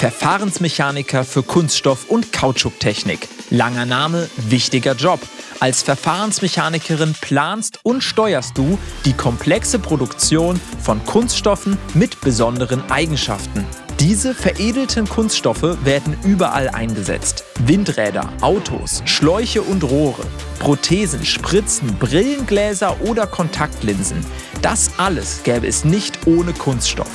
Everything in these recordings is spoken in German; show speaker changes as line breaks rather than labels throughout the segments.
Verfahrensmechaniker für Kunststoff- und Kautschuktechnik. Langer Name, wichtiger Job. Als Verfahrensmechanikerin planst und steuerst du die komplexe Produktion von Kunststoffen mit besonderen Eigenschaften. Diese veredelten Kunststoffe werden überall eingesetzt. Windräder, Autos, Schläuche und Rohre, Prothesen, Spritzen, Brillengläser oder Kontaktlinsen. Das alles gäbe es nicht ohne Kunststoff.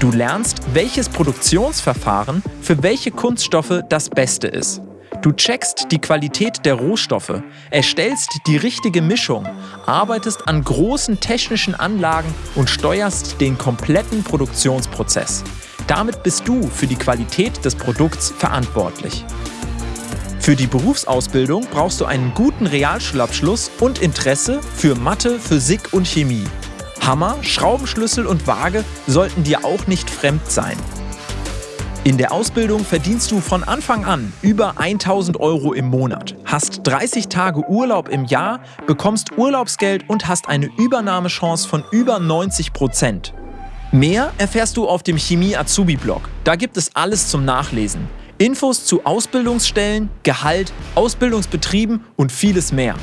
Du lernst, welches Produktionsverfahren für welche Kunststoffe das Beste ist. Du checkst die Qualität der Rohstoffe, erstellst die richtige Mischung, arbeitest an großen technischen Anlagen und steuerst den kompletten Produktionsprozess. Damit bist du für die Qualität des Produkts verantwortlich. Für die Berufsausbildung brauchst du einen guten Realschulabschluss und Interesse für Mathe, Physik und Chemie. Hammer, Schraubenschlüssel und Waage sollten dir auch nicht fremd sein. In der Ausbildung verdienst du von Anfang an über 1000 Euro im Monat, hast 30 Tage Urlaub im Jahr, bekommst Urlaubsgeld und hast eine Übernahmechance von über 90 Prozent. Mehr erfährst du auf dem Chemie-Azubi-Blog. Da gibt es alles zum Nachlesen. Infos zu Ausbildungsstellen, Gehalt, Ausbildungsbetrieben und vieles mehr.